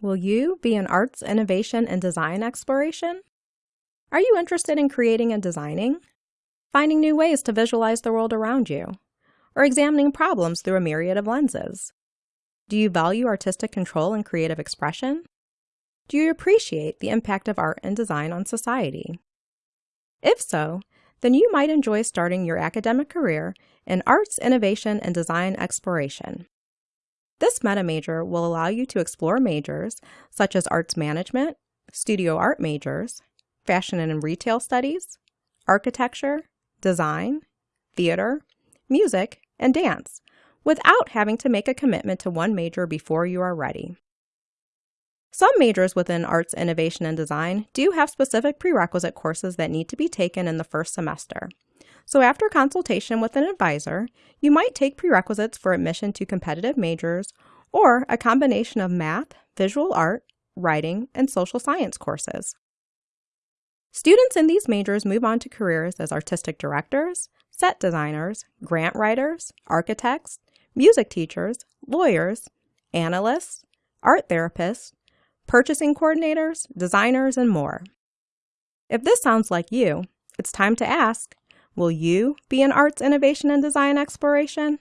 Will you be in arts, innovation, and design exploration? Are you interested in creating and designing? Finding new ways to visualize the world around you? Or examining problems through a myriad of lenses? Do you value artistic control and creative expression? Do you appreciate the impact of art and design on society? If so, then you might enjoy starting your academic career in Arts, Innovation, and Design Exploration. This meta major will allow you to explore majors such as arts management, studio art majors, fashion and retail studies, architecture, design, theater, music, and dance without having to make a commitment to one major before you are ready. Some majors within Arts, Innovation, and Design do have specific prerequisite courses that need to be taken in the first semester. So after consultation with an advisor, you might take prerequisites for admission to competitive majors or a combination of math, visual art, writing, and social science courses. Students in these majors move on to careers as artistic directors, set designers, grant writers, architects, music teachers, lawyers, analysts, art therapists, purchasing coordinators, designers, and more. If this sounds like you, it's time to ask, will you be in arts, innovation, and design exploration?